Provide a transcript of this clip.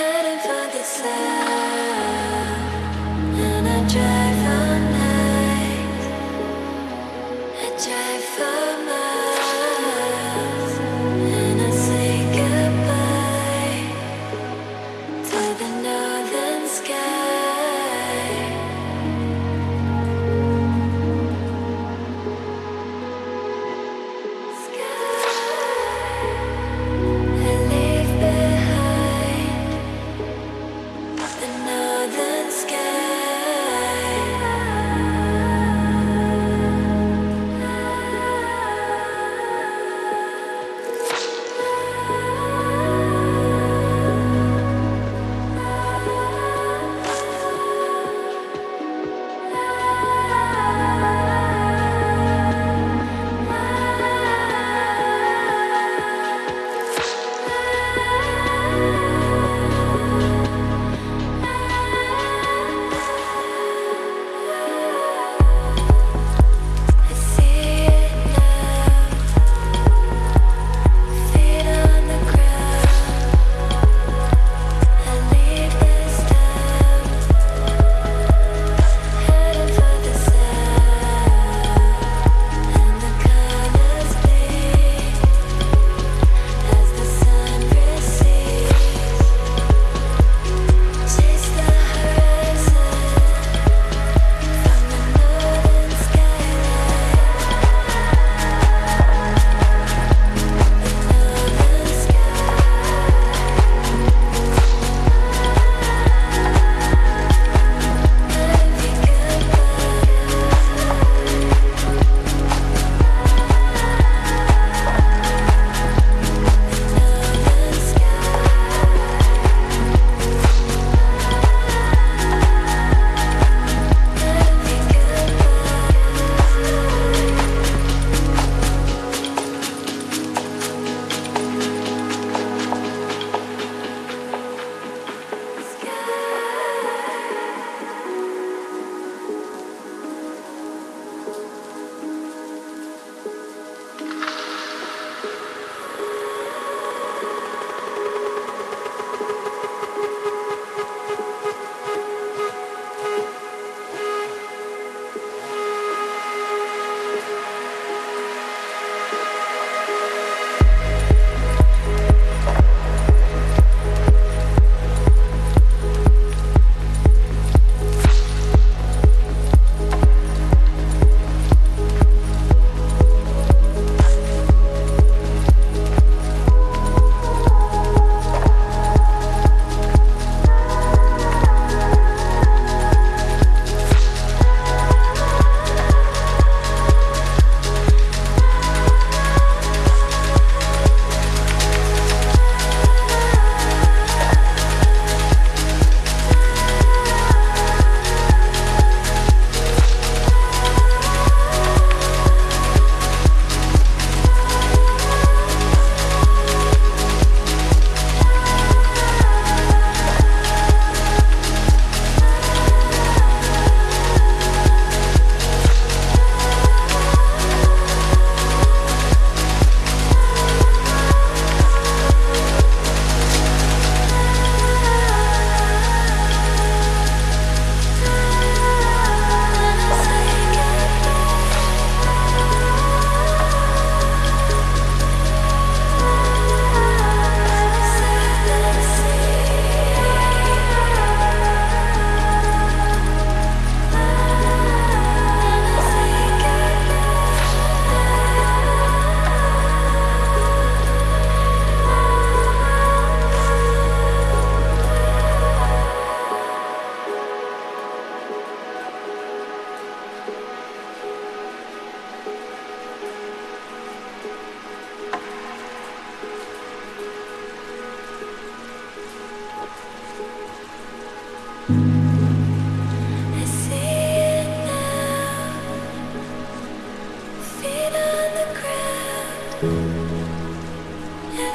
Heading for the sun, and I try.